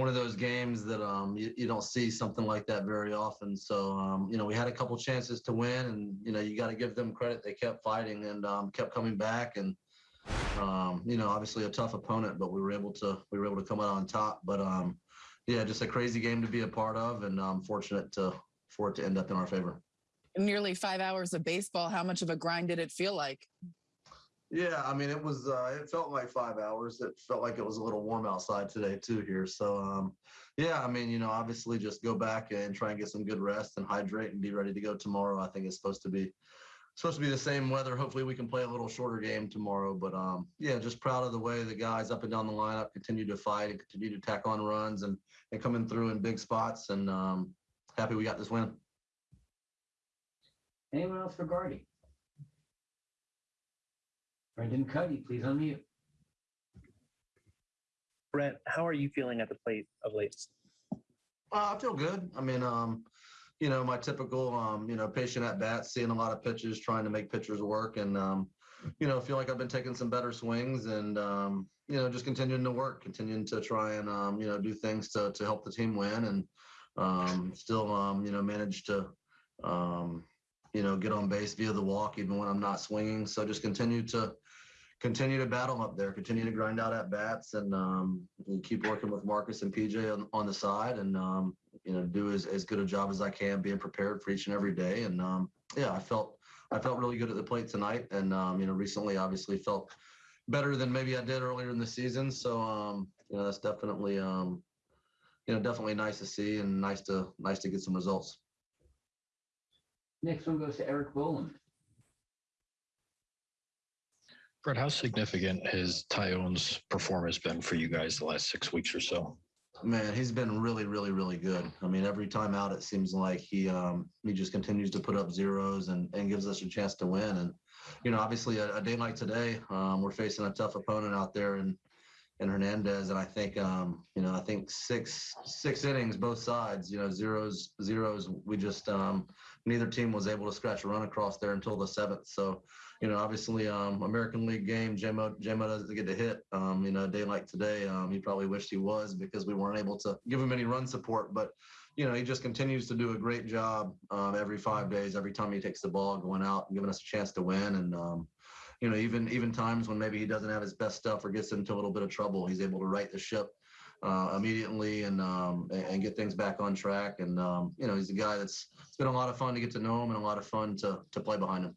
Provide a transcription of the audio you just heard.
one of those games that um, you, you don't see something like that very often. So um, you know, we had a couple chances to win, and you know, you got to give them credit. They kept fighting and um, kept coming back, and um, you know, obviously a tough opponent, but we were able to we were able to come out on top. But um, yeah, just a crazy game to be a part of, and I'm fortunate to for it to end up in our favor. Nearly five hours of baseball. How much of a grind did it feel like? Yeah, I mean, it was. Uh, it felt like five hours. It felt like it was a little warm outside today too here. So, um, yeah, I mean, you know, obviously, just go back and try and get some good rest and hydrate and be ready to go tomorrow. I think it's supposed to be supposed to be the same weather. Hopefully, we can play a little shorter game tomorrow. But um, yeah, just proud of the way the guys up and down the lineup continue to fight and continue to tack on runs and and coming through in big spots. And um, happy we got this win. Anyone else for Gardy? Brendan Kuty, please unmute. Brent, how are you feeling at the plate of late? Uh, I feel good. I mean, um, you know, my typical, um, you know, patient at bat, seeing a lot of pitches, trying to make pitchers work, and um, you know, feel like I've been taking some better swings, and um, you know, just continuing to work, continuing to try and um, you know, do things to to help the team win, and um, still, um, you know, manage to, um, you know, get on base via the walk, even when I'm not swinging. So just continue to continue to battle up there, continue to grind out at bats, and um, keep working with Marcus and PJ on, on the side, and um, you know do as, as good a job as I can, being prepared for each and every day. And um, yeah, I felt I felt really good at the plate tonight, and um, you know recently obviously felt better than maybe I did earlier in the season. So um, you know that's definitely um, you know definitely nice to see and nice to nice to get some results. Next one goes to Erik Boland. Brett, how significant has Taillon's performance been for you guys the last six weeks or so? Man, he's been really, really, really good. I mean, every time out, it seems like he um, he just continues to put up zeros and, and gives us a chance to win. And you know, obviously, a, a day like today, um, we're facing a tough opponent out there in in Hernandez, and I think um, you know, I think six six innings, both sides, you know, zeros zeros. We just um, neither team was able to scratch a run across there until the seventh. So you know, obviously, um, American League game, Jamo, Jamo doesn't get to hit. Um, you know, a day like today, um, he probably wished he was because we weren't able to give him any run support. But, you know, he just continues to do a great job um, every five days, every time he takes the ball, going out and giving us a chance to win. And, um, you know, even even times when maybe he doesn't have his best stuff or gets into a little bit of trouble, he's able to right the ship uh, immediately and um, and get things back on track. And um, you know, he's a guy that's it's been a lot of fun to get to know him and a lot of fun to to play behind him.